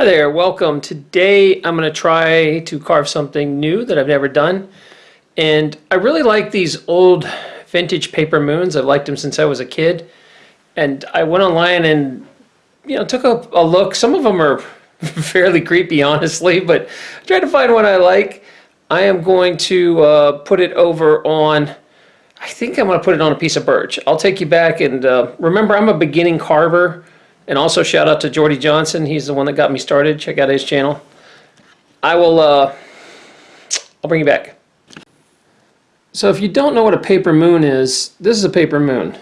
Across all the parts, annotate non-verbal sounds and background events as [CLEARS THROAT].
Hi there, welcome. Today I'm going to try to carve something new that I've never done. And I really like these old vintage paper moons. I've liked them since I was a kid. And I went online and, you know, took a, a look. Some of them are [LAUGHS] fairly creepy, honestly, but I tried to find one I like. I am going to uh, put it over on, I think I'm going to put it on a piece of birch. I'll take you back and uh, remember I'm a beginning carver. And also shout out to Jordy Johnson. He's the one that got me started. Check out his channel. I will, uh, I'll bring you back. So if you don't know what a paper moon is, this is a paper moon.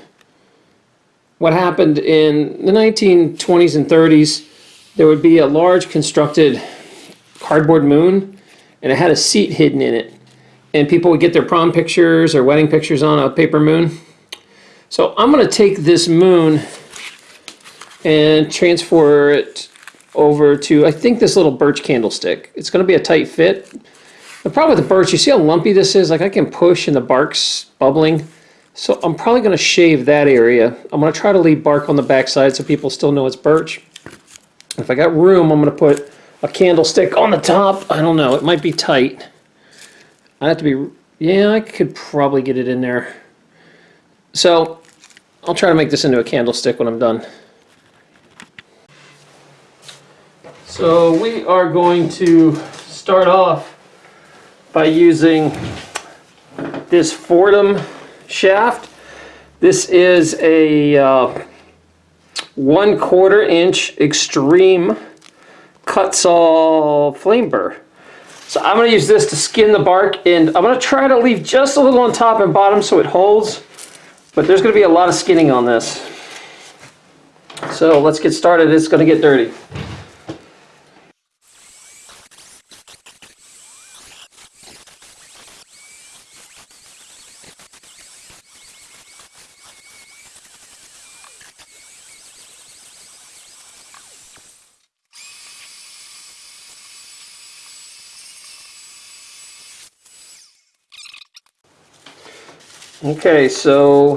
What happened in the 1920s and 30s, there would be a large constructed cardboard moon and it had a seat hidden in it. And people would get their prom pictures or wedding pictures on a paper moon. So I'm going to take this moon and transfer it over to, I think this little birch candlestick. It's going to be a tight fit. The problem with the birch, you see how lumpy this is? Like I can push and the bark's bubbling. So I'm probably going to shave that area. I'm going to try to leave bark on the backside so people still know it's birch. If I got room, I'm going to put a candlestick on the top. I don't know. It might be tight. I have to be... Yeah, I could probably get it in there. So I'll try to make this into a candlestick when I'm done. So we are going to start off by using this Foredom shaft. This is a uh, one quarter inch extreme cut saw flame burr. So I'm going to use this to skin the bark and I'm going to try to leave just a little on top and bottom so it holds. But there's going to be a lot of skinning on this. So let's get started. It's going to get dirty. Okay, so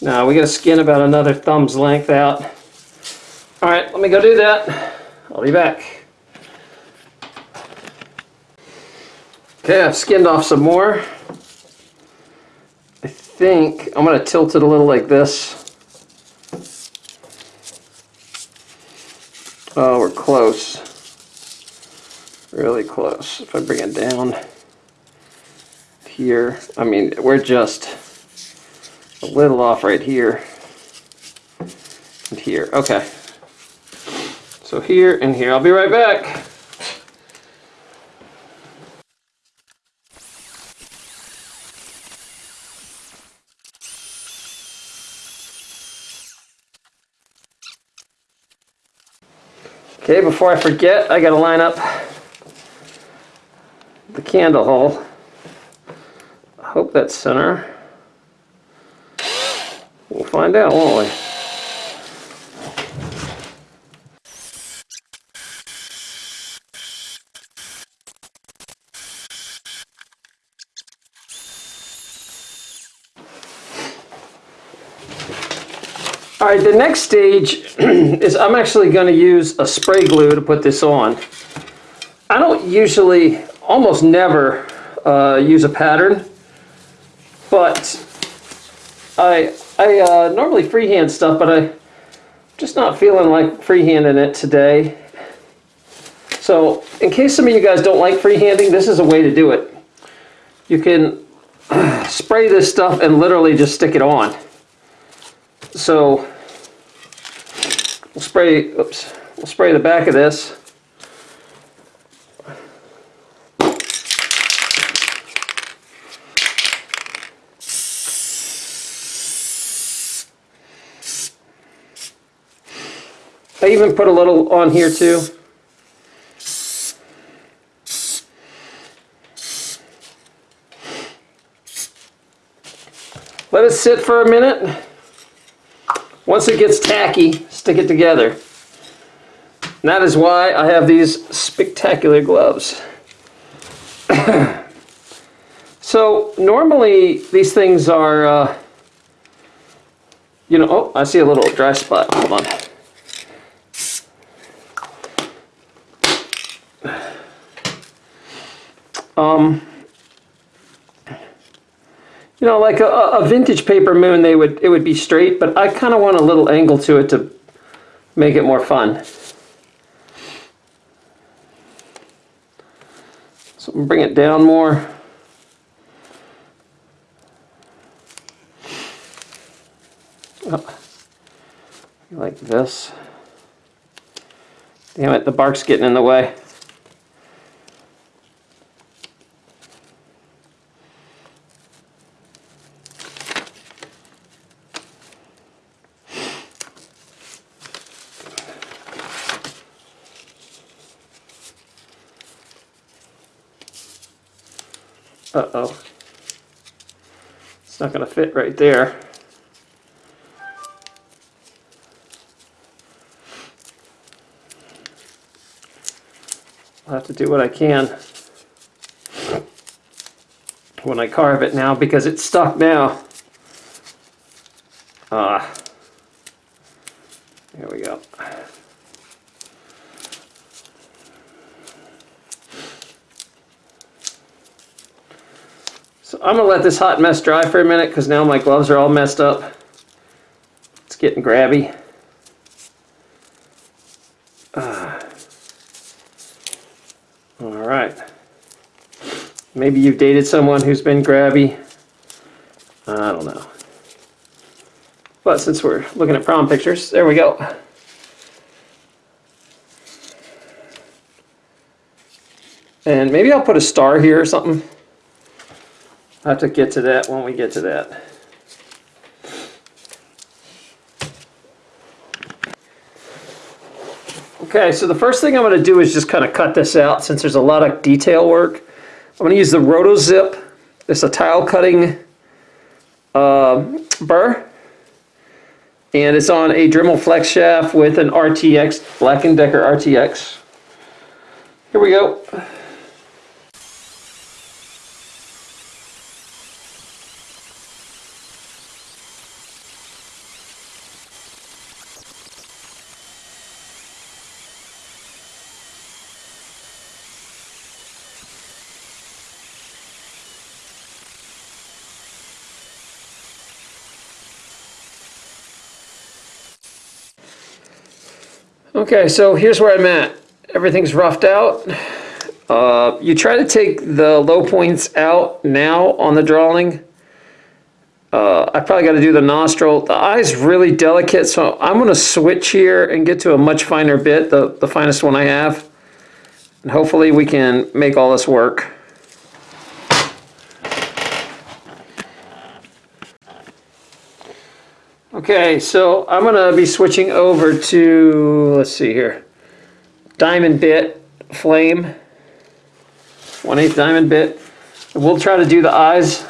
now we got to skin about another thumb's length out. All right, let me go do that. I'll be back. Okay, I've skinned off some more. I think I'm going to tilt it a little like this. Oh, we're close really close. If I bring it down here, I mean, we're just a little off right here and here. Okay. So here and here. I'll be right back. Okay, before I forget, I gotta line up the candle hole. I hope that's center. We'll find out, won't we? All right, the next stage [CLEARS THROAT] is I'm actually going to use a spray glue to put this on. I don't usually almost never uh, use a pattern, but I, I uh, normally freehand stuff, but I'm just not feeling like freehanding it today. So in case some of you guys don't like freehanding, this is a way to do it. You can [CLEARS THROAT] spray this stuff and literally just stick it on. So we'll spray, oops, we'll spray the back of this. I even put a little on here too. Let it sit for a minute. Once it gets tacky, stick it together. And that is why I have these spectacular gloves. [COUGHS] so normally these things are uh, You know, oh, I see a little dry spot. Hold on. Um, you know, like a, a vintage paper moon, they would it would be straight, but I kind of want a little angle to it to make it more fun. So bring it down more. Oh, like this. Damn it, the bark's getting in the way. Uh-oh. It's not going to fit right there. I'll have to do what I can when I carve it now because it's stuck now. Ah. There we go. I'm gonna let this hot mess dry for a minute because now my gloves are all messed up. It's getting grabby. Ah. All right. Maybe you've dated someone who's been grabby. I don't know. But since we're looking at prom pictures, there we go. And maybe I'll put a star here or something. I'll have to get to that when we get to that. Okay, so the first thing I'm going to do is just kind of cut this out since there's a lot of detail work. I'm going to use the RotoZip. It's a tile cutting uh, burr. And it's on a Dremel flex shaft with an RTX, Black & Decker RTX. Here we go. Okay, so here's where I'm at. Everything's roughed out. Uh, you try to take the low points out now on the drawing. Uh, I probably got to do the nostril. The eye's really delicate, so I'm going to switch here and get to a much finer bit, the, the finest one I have. And hopefully we can make all this work. Okay, so I'm going to be switching over to, let's see here, diamond bit flame, 1 8 diamond bit. We'll try to do the eyes.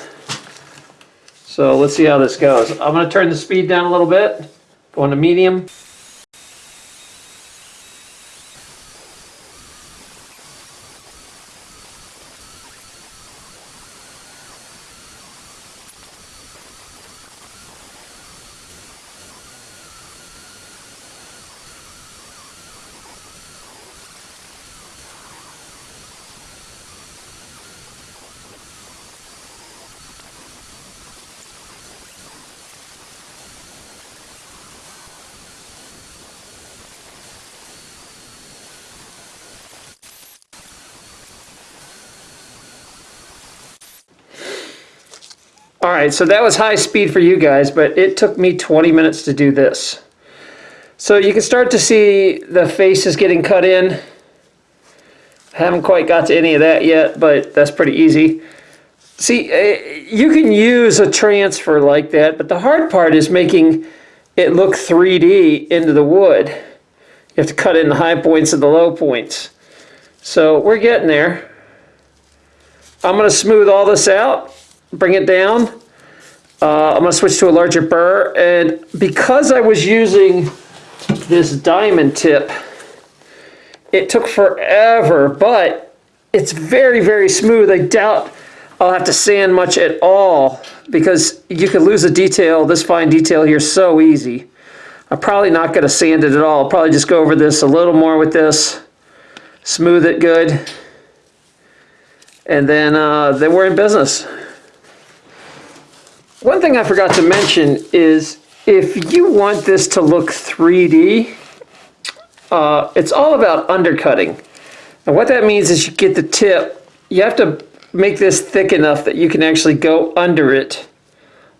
So let's see how this goes. I'm going to turn the speed down a little bit, going to medium. All right, so that was high speed for you guys, but it took me 20 minutes to do this. So you can start to see the face is getting cut in. Haven't quite got to any of that yet, but that's pretty easy. See, eh, you can use a transfer like that, but the hard part is making it look 3D into the wood. You have to cut in the high points and the low points. So we're getting there. I'm going to smooth all this out bring it down. Uh, I'm going to switch to a larger burr. And because I was using this diamond tip, it took forever, but it's very, very smooth. I doubt I'll have to sand much at all because you could lose a detail, this fine detail here so easy. I'm probably not going to sand it at all. I'll probably just go over this a little more with this, smooth it good, and then, uh, then we're in business. One thing I forgot to mention is if you want this to look 3D, uh, it's all about undercutting. And what that means is you get the tip, you have to make this thick enough that you can actually go under it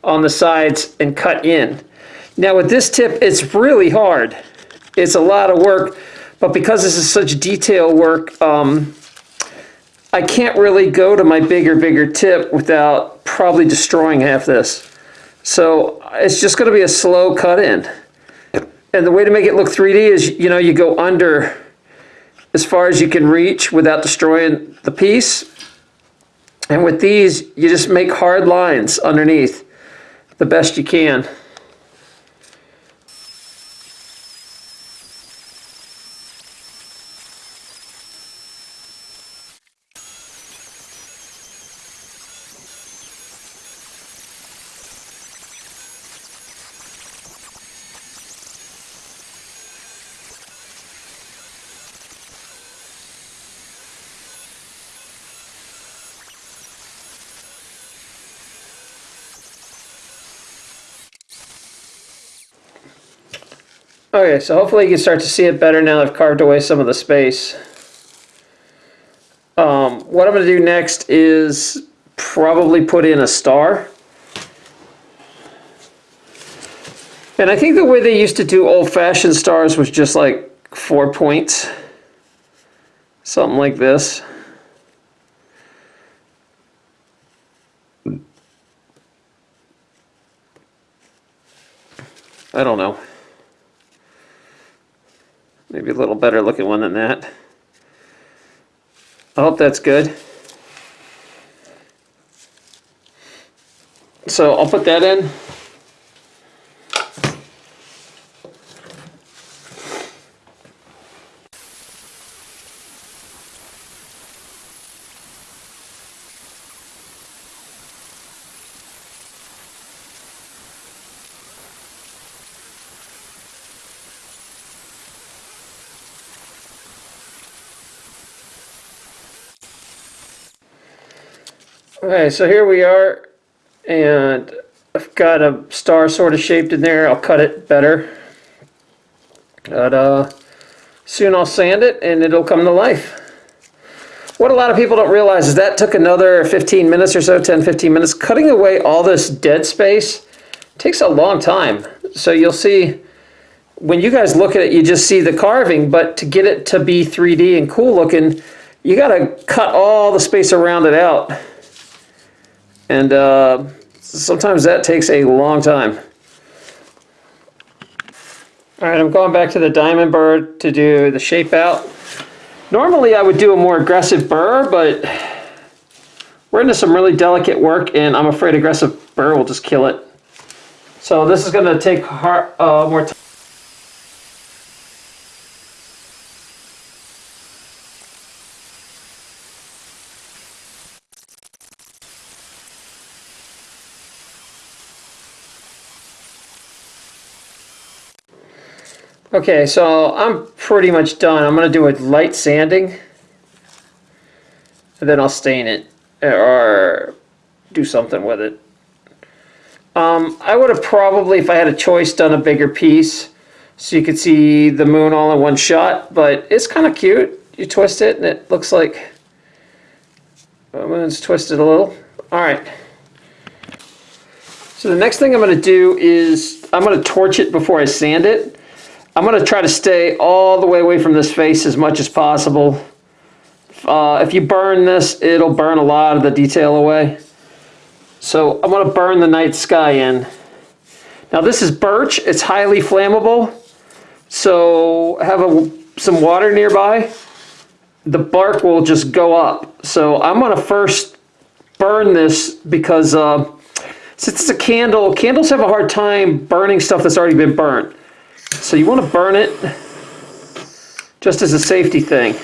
on the sides and cut in. Now with this tip, it's really hard. It's a lot of work, but because this is such detail work, um, I can't really go to my bigger, bigger tip without probably destroying half this. So it's just gonna be a slow cut in. And the way to make it look 3D is, you know, you go under as far as you can reach without destroying the piece. And with these, you just make hard lines underneath the best you can. Okay, so hopefully you can start to see it better now I've carved away some of the space. Um, what I'm going to do next is probably put in a star. And I think the way they used to do old-fashioned stars was just like four points. Something like this. I don't know. Maybe a little better looking one than that. I hope that's good. So I'll put that in. Okay, so here we are, and I've got a star sort of shaped in there. I'll cut it better. But uh, soon I'll sand it and it'll come to life. What a lot of people don't realize is that took another 15 minutes or so, 10, 15 minutes. Cutting away all this dead space takes a long time. So you'll see, when you guys look at it, you just see the carving, but to get it to be 3D and cool looking, you gotta cut all the space around it out. And uh, sometimes that takes a long time. All right, I'm going back to the diamond burr to do the shape out. Normally I would do a more aggressive burr, but we're into some really delicate work and I'm afraid aggressive burr will just kill it. So this is gonna take hard, uh, more time. Okay, so I'm pretty much done. I'm going to do a light sanding. And then I'll stain it. Or do something with it. Um, I would have probably, if I had a choice, done a bigger piece. So you could see the moon all in one shot. But it's kind of cute. You twist it and it looks like the moon's twisted a little. Alright. So the next thing I'm going to do is I'm going to torch it before I sand it. I'm going to try to stay all the way away from this face as much as possible. Uh, if you burn this, it'll burn a lot of the detail away. So I'm going to burn the night sky in. Now this is birch. It's highly flammable. So have a, some water nearby. The bark will just go up. So I'm going to first burn this because uh, since it's a candle, candles have a hard time burning stuff that's already been burnt. So you want to burn it just as a safety thing.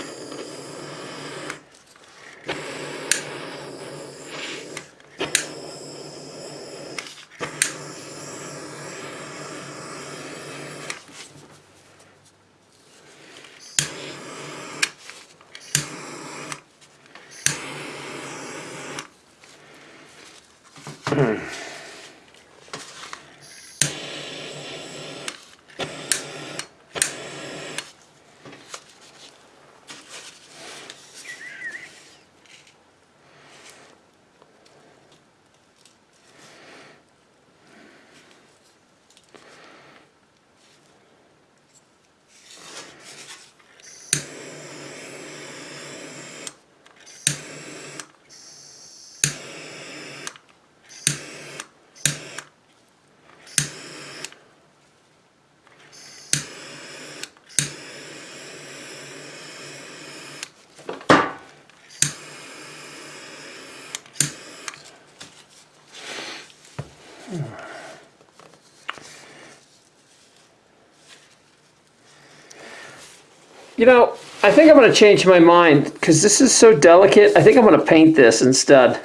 You know, I think I'm going to change my mind because this is so delicate. I think I'm going to paint this instead.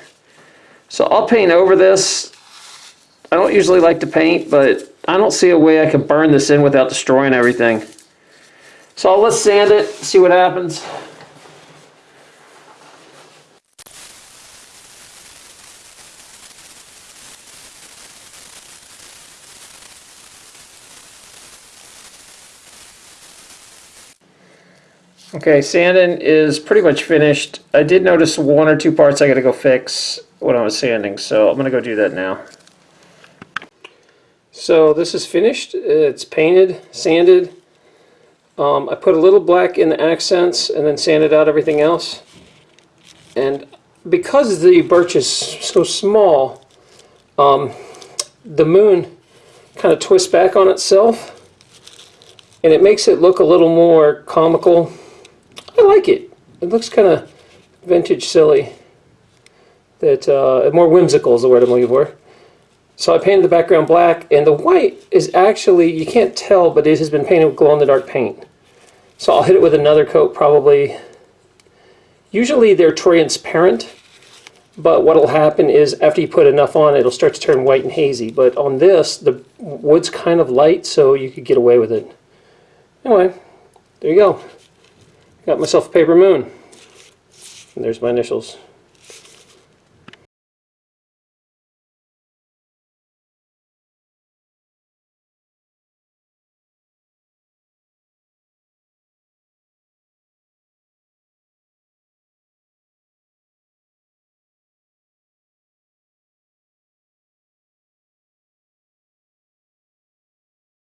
So I'll paint over this. I don't usually like to paint, but I don't see a way I can burn this in without destroying everything. So let's sand it, see what happens. Okay, sanding is pretty much finished. I did notice one or two parts I gotta go fix when I was sanding, so I'm gonna go do that now. So this is finished. It's painted, sanded. Um, I put a little black in the accents and then sanded out everything else. And because the birch is so small, um, the moon kind of twists back on itself and it makes it look a little more comical like it. It looks kind of vintage silly. That uh, more whimsical is the word I'm looking for. So I painted the background black, and the white is actually, you can't tell, but it has been painted with glow-in-the-dark paint. So I'll hit it with another coat probably. Usually they're transparent, but what'll happen is after you put enough on, it'll start to turn white and hazy. But on this, the wood's kind of light, so you could get away with it. Anyway, there you go. Got myself a paper moon. And there's my initials.